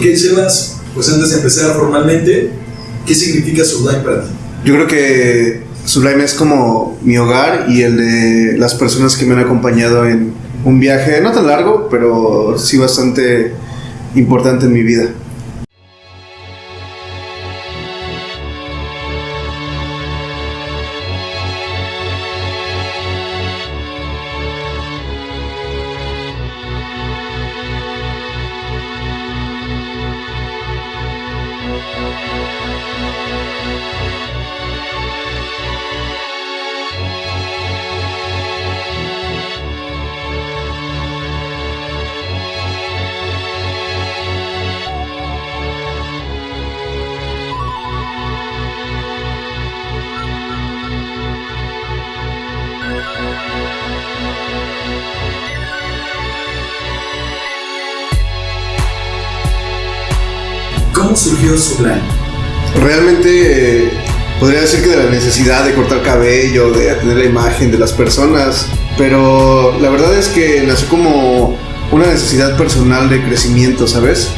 Ok, Sebas, pues antes de empezar formalmente, ¿qué significa Sublime para ti? Yo creo que Sublime es como mi hogar y el de las personas que me han acompañado en un viaje no tan largo, pero sí bastante importante en mi vida. ¿Cómo surgió Sublime? Realmente eh, podría decir que de la necesidad de cortar cabello, de atender la imagen de las personas, pero la verdad es que nació como una necesidad personal de crecimiento, ¿sabes?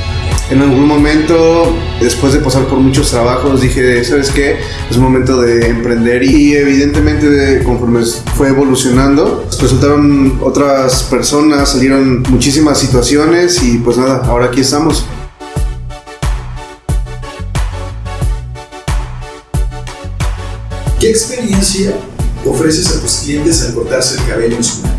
En algún momento, después de pasar por muchos trabajos, dije, ¿sabes qué? Es momento de emprender y evidentemente conforme fue evolucionando, resultaron otras personas, salieron muchísimas situaciones y pues nada, ahora aquí estamos. ¿Qué experiencia ofreces a tus clientes al cortarse el cabello en Sublime?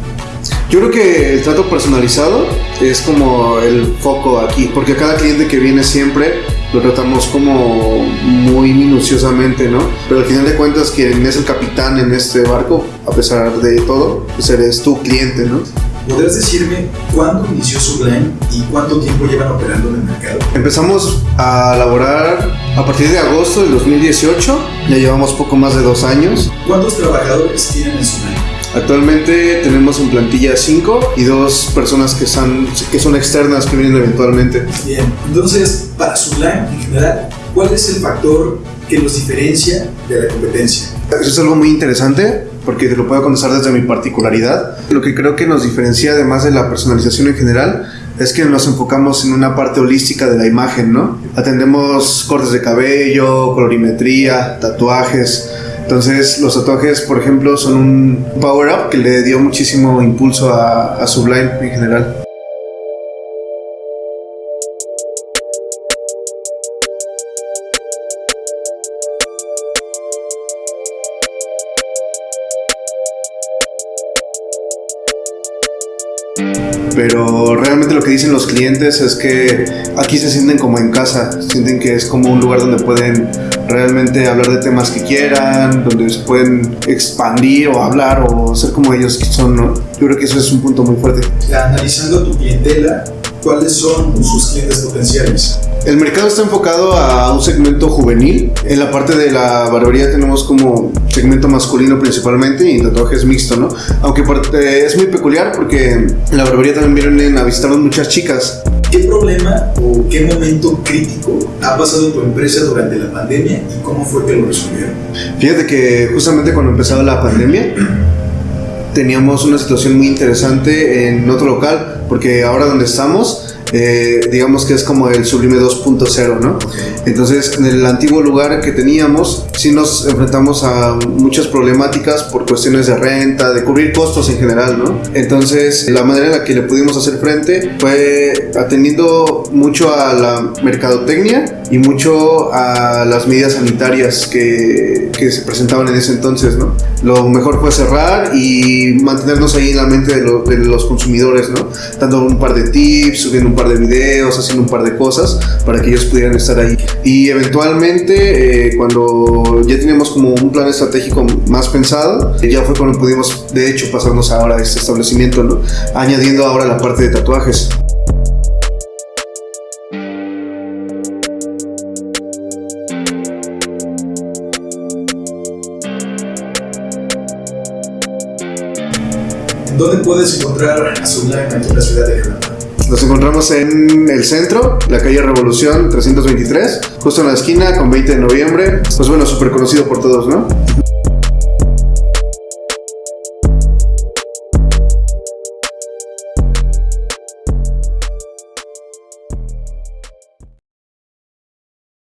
Yo creo que el trato personalizado es como el foco aquí, porque cada cliente que viene siempre lo tratamos como muy minuciosamente, ¿no? Pero al final de cuentas quien es el capitán en este barco, a pesar de todo, pues eres tu cliente, ¿no? ¿Podrías decirme cuándo inició Sublime y cuánto tiempo llevan operando en el mercado? Empezamos a laborar a partir de agosto del 2018, ya llevamos poco más de dos años. ¿Cuántos trabajadores tienen en Sublime? Actualmente tenemos en plantilla 5 y dos personas que son, que son externas que vienen eventualmente. Bien, entonces, para Sublime en general, ¿cuál es el factor que los diferencia de la competencia? Eso es algo muy interesante porque te lo puedo contestar desde mi particularidad. Lo que creo que nos diferencia además de la personalización en general es que nos enfocamos en una parte holística de la imagen, ¿no? Atendemos cortes de cabello, colorimetría, tatuajes. Entonces los tatuajes, por ejemplo, son un power-up que le dio muchísimo impulso a, a Sublime en general. Pero realmente lo que dicen los clientes es que aquí se sienten como en casa, sienten que es como un lugar donde pueden realmente hablar de temas que quieran, donde se pueden expandir o hablar o ser como ellos son. Yo creo que eso es un punto muy fuerte. Analizando tu clientela, ¿cuáles son sus clientes potenciales? El mercado está enfocado a un segmento juvenil. En la parte de la barbería tenemos como segmento masculino principalmente y tatuajes mixto, ¿no? Aunque es muy peculiar porque en la barbería también vienen a visitarnos muchas chicas. ¿Qué problema o qué momento crítico ha pasado tu empresa durante la pandemia y cómo fue que lo resolvieron? Fíjate que justamente cuando empezaba la pandemia teníamos una situación muy interesante en otro local porque ahora donde estamos eh, digamos que es como el Sublime 2.0, ¿no? Entonces, en el antiguo lugar que teníamos, sí nos enfrentamos a muchas problemáticas por cuestiones de renta, de cubrir costos en general, ¿no? Entonces, la manera en la que le pudimos hacer frente fue atendiendo mucho a la mercadotecnia y mucho a las medidas sanitarias que, que se presentaban en ese entonces, ¿no? Lo mejor fue cerrar y mantenernos ahí en la mente de, lo, de los consumidores, ¿no? Dando un par de tips, subiendo un par de videos, haciendo un par de cosas para que ellos pudieran estar ahí. Y eventualmente, eh, cuando ya teníamos como un plan estratégico más pensado, ya fue cuando pudimos, de hecho, pasarnos ahora a este establecimiento, ¿no? Añadiendo ahora la parte de tatuajes. ¿Dónde puedes encontrar a aquí en la ciudad de Granada? Nos encontramos en el centro, la calle Revolución 323, justo en la esquina con 20 de noviembre. Pues bueno, súper conocido por todos, ¿no?